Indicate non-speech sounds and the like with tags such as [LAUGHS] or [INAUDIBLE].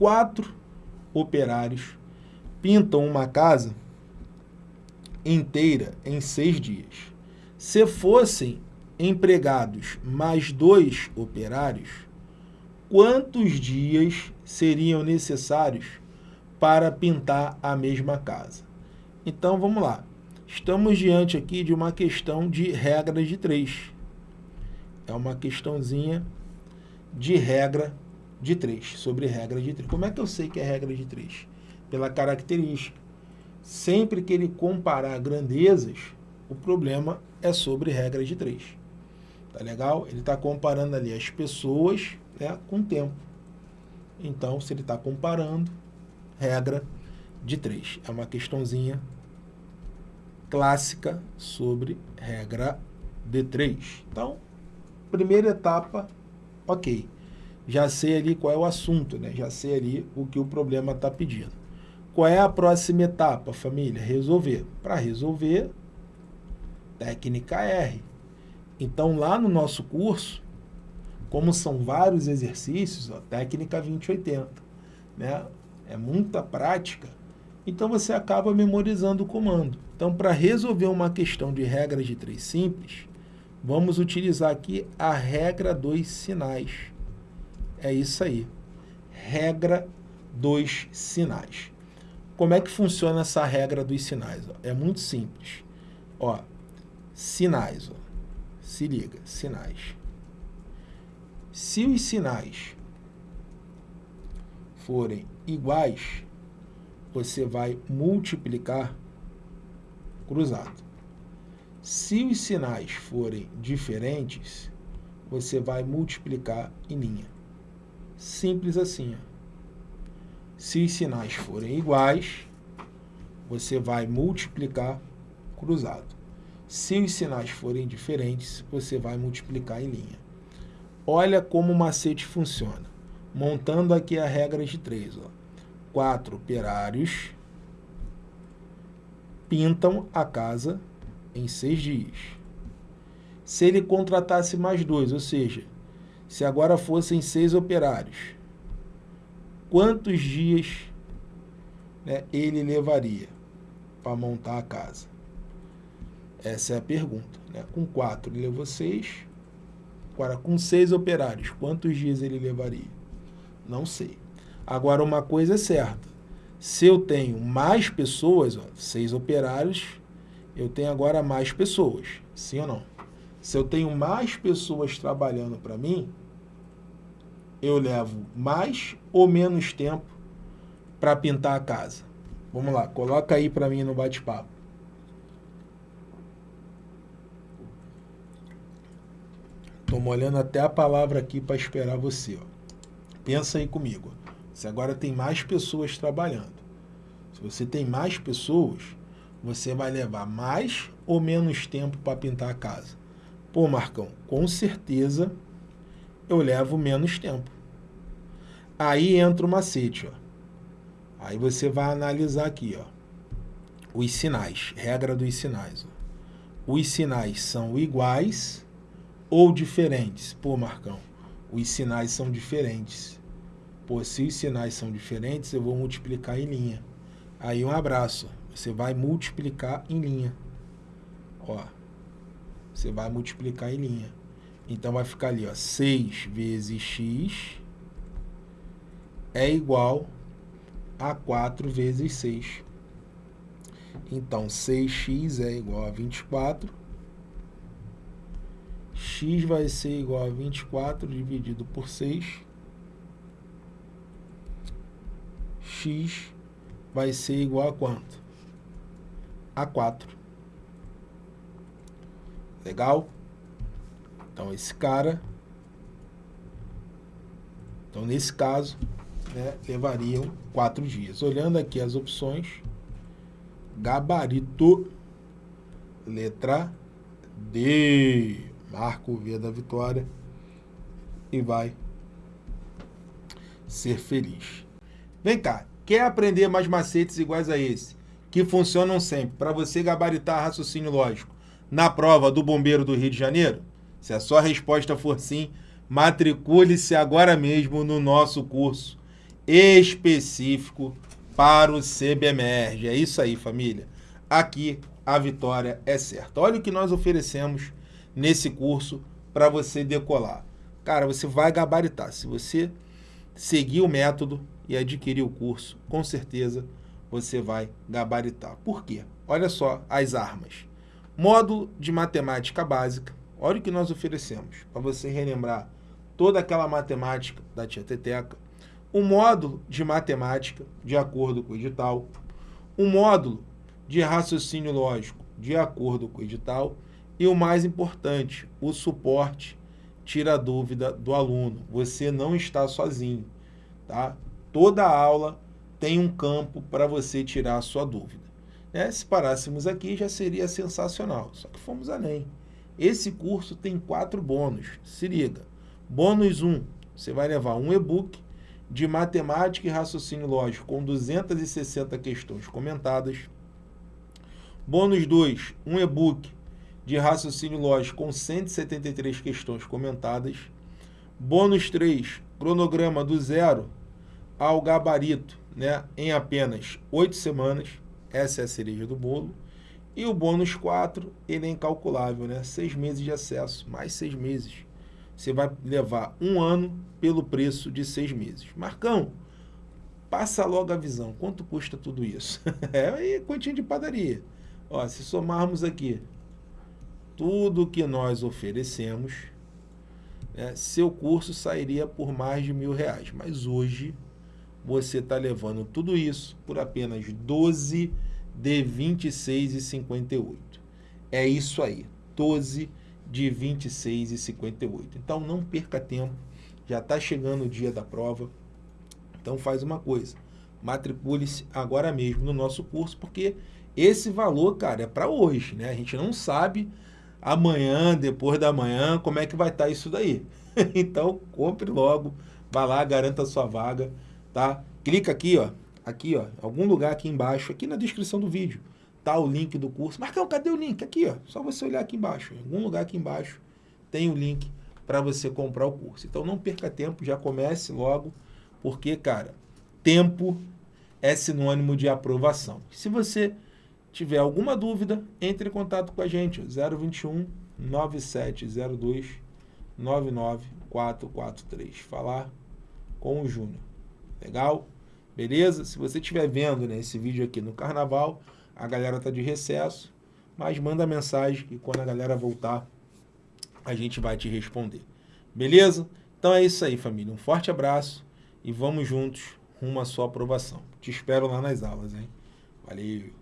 quatro operários pintam uma casa inteira em seis dias. Se fossem empregados mais dois operários, quantos dias seriam necessários para pintar a mesma casa? Então, vamos lá. Estamos diante aqui de uma questão de regra de três. É uma questãozinha de regra de três, sobre regra de três. Como é que eu sei que é regra de três? Pela característica. Sempre que ele comparar grandezas, o problema é sobre regra de três. Tá legal? Ele está comparando ali as pessoas né, com o tempo. Então, se ele está comparando, regra de três. É uma questãozinha clássica sobre regra de três. Então, primeira etapa, ok. Já sei ali qual é o assunto, né? já sei ali o que o problema está pedindo. Qual é a próxima etapa, família? Resolver. Para resolver, técnica R. Então, lá no nosso curso, como são vários exercícios, ó, técnica 2080, né? é muita prática, então você acaba memorizando o comando. Então, para resolver uma questão de regra de três simples, vamos utilizar aqui a regra dos sinais. É isso aí. Regra dos sinais. Como é que funciona essa regra dos sinais? Ó? É muito simples. Ó, sinais. Ó. Se liga, sinais. Se os sinais forem iguais, você vai multiplicar cruzado. Se os sinais forem diferentes, você vai multiplicar em linha. Simples assim. Se os sinais forem iguais, você vai multiplicar cruzado. Se os sinais forem diferentes, você vai multiplicar em linha. Olha como o macete funciona. Montando aqui a regra de três. Ó. Quatro operários pintam a casa em seis dias. Se ele contratasse mais dois, ou seja, se agora fossem seis operários, quantos dias né, ele levaria para montar a casa? Essa é a pergunta. Né? Com quatro ele levou seis. Agora, com seis operários, quantos dias ele levaria? Não sei. Agora, uma coisa é certa. Se eu tenho mais pessoas, ó, seis operários, eu tenho agora mais pessoas, sim ou não? Se eu tenho mais pessoas trabalhando para mim, eu levo mais ou menos tempo para pintar a casa? Vamos lá, coloca aí para mim no bate-papo. Estou molhando até a palavra aqui para esperar você. Ó. Pensa aí comigo. Você agora tem mais pessoas trabalhando. Se você tem mais pessoas, você vai levar mais ou menos tempo para pintar a casa? Pô, Marcão, com certeza eu levo menos tempo. Aí entra o macete, ó. Aí você vai analisar aqui, ó. Os sinais, regra dos sinais. Ó. Os sinais são iguais ou diferentes? Pô, Marcão, os sinais são diferentes. Pô, se os sinais são diferentes, eu vou multiplicar em linha. Aí um abraço. Você vai multiplicar em linha. Ó. Você vai multiplicar em linha. Então vai ficar ali, ó. 6 vezes x é igual a 4 vezes 6. Então, 6x é igual a 24. x vai ser igual a 24 dividido por 6. x vai ser igual a quanto? A 4. Legal? Então, esse cara... Então, nesse caso, né, levariam 4 dias. Olhando aqui as opções, gabarito, letra D. Marca o V da vitória e vai ser feliz. Vem cá, quer aprender mais macetes iguais a esse, que funcionam sempre, para você gabaritar raciocínio lógico, na prova do Bombeiro do Rio de Janeiro? Se a sua resposta for sim, matricule-se agora mesmo no nosso curso específico para o CBMERG. É isso aí, família. Aqui a vitória é certa. Olha o que nós oferecemos nesse curso para você decolar. Cara, você vai gabaritar. Se você seguir o método e adquirir o curso, com certeza você vai gabaritar. Por quê? Olha só as armas. Módulo de matemática básica. Olha o que nós oferecemos para você relembrar toda aquela matemática da tia Teteca. Um módulo de matemática, de acordo com o edital. Um módulo de raciocínio lógico, de acordo com o edital. E o mais importante, o suporte tira a dúvida do aluno. Você não está sozinho, tá? Toda aula tem um campo para você tirar a sua dúvida. Né? Se parássemos aqui, já seria sensacional. Só que fomos além. Esse curso tem quatro bônus. Se liga. Bônus 1, um, você vai levar um e-book de matemática e raciocínio lógico com 260 questões comentadas. Bônus 2, um e-book de raciocínio lógico com 173 questões comentadas. Bônus 3, cronograma do zero ao gabarito, né, em apenas oito semanas. Essa é a cereja do bolo. E o bônus 4, ele é incalculável, né? Seis meses de acesso, mais seis meses. Você vai levar um ano pelo preço de seis meses. Marcão, passa logo a visão. Quanto custa tudo isso? [LAUGHS] é continha de padaria. Ó, se somarmos aqui tudo que nós oferecemos, né, seu curso sairia por mais de mil reais. Mas hoje você está levando tudo isso por apenas 12 de 26,58. É isso aí, 12 de 26,58. Então não perca tempo, já está chegando o dia da prova. Então faz uma coisa, matricule-se agora mesmo no nosso curso, porque esse valor, cara, é para hoje, né? A gente não sabe amanhã, depois da manhã, como é que vai estar tá isso daí. [LAUGHS] então compre logo, vá lá, garanta a sua vaga tá? Clica aqui, ó, aqui, ó, algum lugar aqui embaixo, aqui na descrição do vídeo, tá o link do curso. Marcão, cadê o link? Aqui, ó, só você olhar aqui embaixo, em algum lugar aqui embaixo tem o link para você comprar o curso. Então não perca tempo, já comece logo, porque, cara, tempo é sinônimo de aprovação. Se você tiver alguma dúvida, entre em contato com a gente, 021 9702 99443. Falar com o Júnior. Legal? Beleza? Se você estiver vendo né, esse vídeo aqui no carnaval, a galera está de recesso, mas manda mensagem e quando a galera voltar, a gente vai te responder. Beleza? Então é isso aí, família. Um forte abraço e vamos juntos rumo à sua aprovação. Te espero lá nas aulas, hein? Valeu!